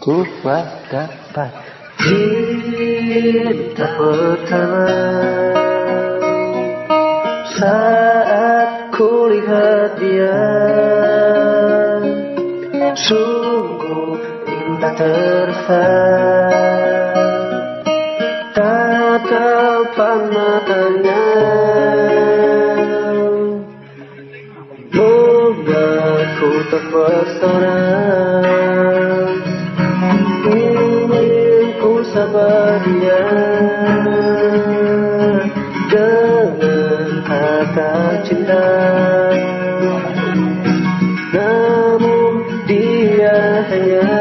Ku dapat cinta pertama Saat ku lihat dia Sungguh indah terfat Tatapan matanya Membuatku terpesona dia Dengan kata cinta. Namun dia hanya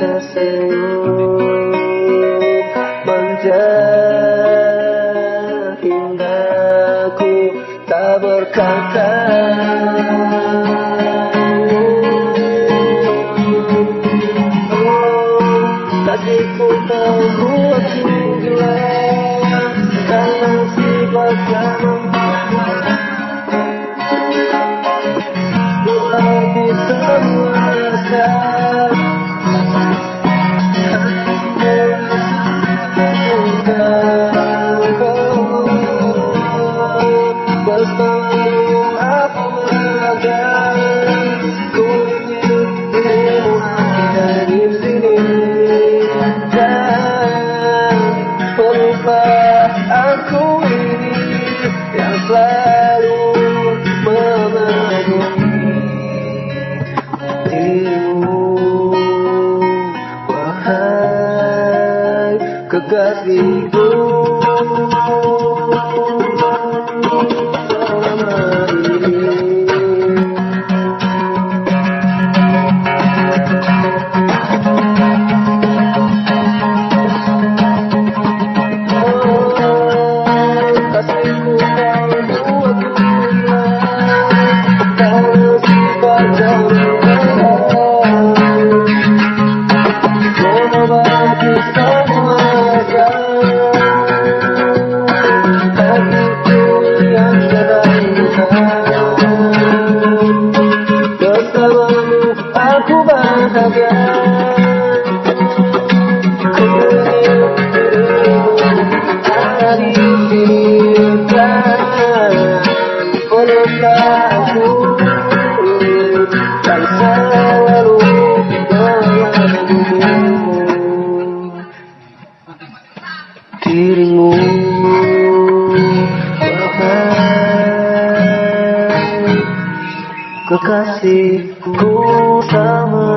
tersenyum. Manja indahku tak berkata adikku terbuatku gelap Dan si bagian empat Bila bisa merasakan kekasihku aku bahagia Ku ingin ada di peluklah aku Dan selalu kekasihku sama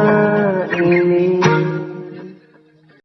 ini